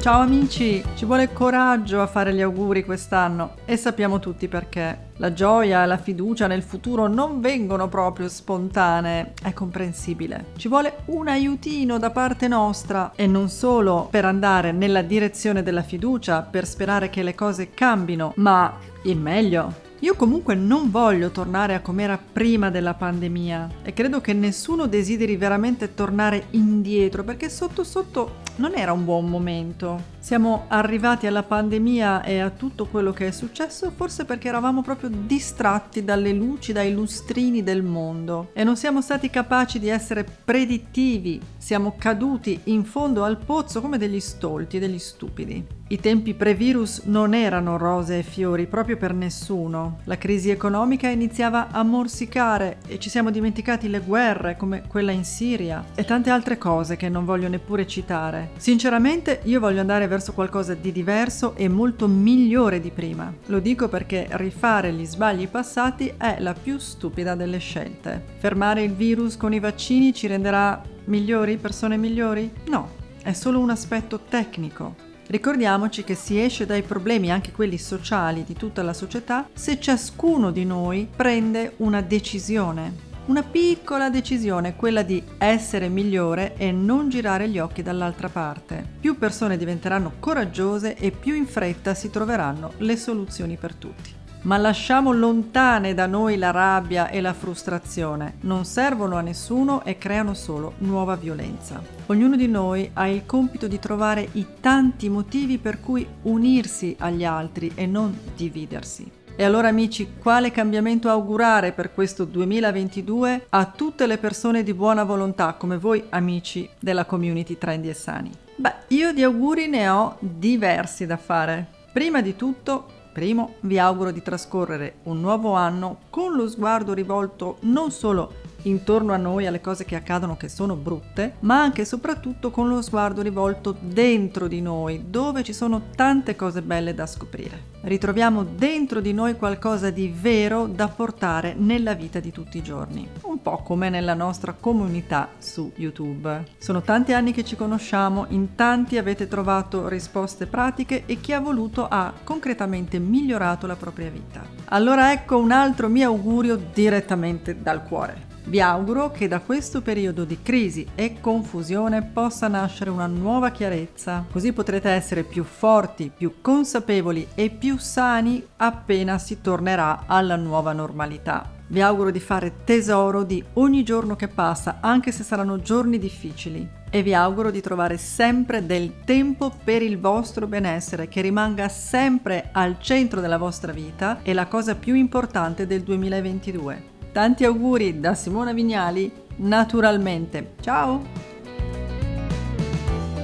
Ciao amici, ci vuole coraggio a fare gli auguri quest'anno e sappiamo tutti perché. La gioia e la fiducia nel futuro non vengono proprio spontanee, è comprensibile. Ci vuole un aiutino da parte nostra e non solo per andare nella direzione della fiducia, per sperare che le cose cambino, ma in meglio. Io comunque non voglio tornare a com'era prima della pandemia e credo che nessuno desideri veramente tornare indietro perché sotto sotto non era un buon momento. Siamo arrivati alla pandemia e a tutto quello che è successo forse perché eravamo proprio distratti dalle luci, dai lustrini del mondo e non siamo stati capaci di essere predittivi, siamo caduti in fondo al pozzo come degli stolti degli stupidi. I tempi pre-virus non erano rose e fiori proprio per nessuno. La crisi economica iniziava a morsicare e ci siamo dimenticati le guerre come quella in Siria e tante altre cose che non voglio neppure citare. Sinceramente io voglio andare verso qualcosa di diverso e molto migliore di prima. Lo dico perché rifare gli sbagli passati è la più stupida delle scelte. Fermare il virus con i vaccini ci renderà migliori, persone migliori? No, è solo un aspetto tecnico. Ricordiamoci che si esce dai problemi, anche quelli sociali, di tutta la società se ciascuno di noi prende una decisione una piccola decisione, quella di essere migliore e non girare gli occhi dall'altra parte. Più persone diventeranno coraggiose e più in fretta si troveranno le soluzioni per tutti. Ma lasciamo lontane da noi la rabbia e la frustrazione, non servono a nessuno e creano solo nuova violenza. Ognuno di noi ha il compito di trovare i tanti motivi per cui unirsi agli altri e non dividersi. E allora amici, quale cambiamento augurare per questo 2022 a tutte le persone di buona volontà come voi amici della community Trendy e Sani? Beh, io di auguri ne ho diversi da fare. Prima di tutto, primo, vi auguro di trascorrere un nuovo anno con lo sguardo rivolto non solo intorno a noi alle cose che accadono che sono brutte, ma anche e soprattutto con lo sguardo rivolto dentro di noi, dove ci sono tante cose belle da scoprire. Ritroviamo dentro di noi qualcosa di vero da portare nella vita di tutti i giorni, un po' come nella nostra comunità su YouTube. Sono tanti anni che ci conosciamo, in tanti avete trovato risposte pratiche e chi ha voluto ha concretamente migliorato la propria vita. Allora ecco un altro mio augurio direttamente dal cuore. Vi auguro che da questo periodo di crisi e confusione possa nascere una nuova chiarezza, così potrete essere più forti, più consapevoli e più sani appena si tornerà alla nuova normalità. Vi auguro di fare tesoro di ogni giorno che passa, anche se saranno giorni difficili. E vi auguro di trovare sempre del tempo per il vostro benessere, che rimanga sempre al centro della vostra vita e la cosa più importante del 2022. Tanti auguri da Simona Vignali, naturalmente. Ciao!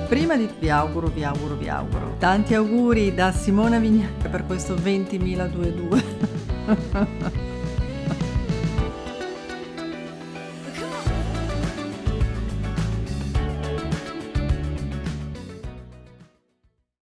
Prima di vi auguro, vi auguro, vi auguro. Tanti auguri da Simona Vignali per questo 20.022.